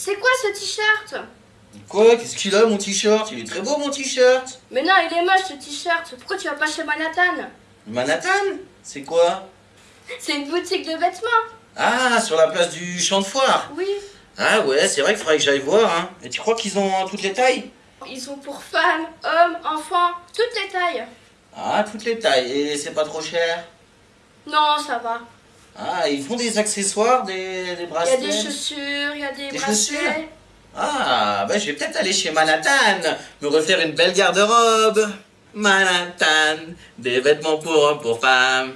C'est quoi ce t-shirt Quoi Qu'est-ce qu'il a mon t-shirt? Il est très beau mon t-shirt Mais non, il est moche ce t-shirt. Pourquoi tu vas pas chez Manhattan? Manhattan? C'est quoi? C'est une boutique de vêtements. Ah, sur la place du champ de foire Oui. Ah ouais, c'est vrai qu'il faudrait que j'aille voir, hein. Et tu crois qu'ils ont toutes les tailles? Ils sont pour femmes, hommes, enfants, toutes les tailles. Ah, toutes les tailles. Et c'est pas trop cher? Non, ça va. Ah, ils font des accessoires, des, des Il y a bracelets des chaussures, il y a des, Des bracelets. chaussures Ah, bah je vais peut-être aller chez Manhattan, me refaire une belle garde-robe. Manhattan, des vêtements pour hommes, pour femmes.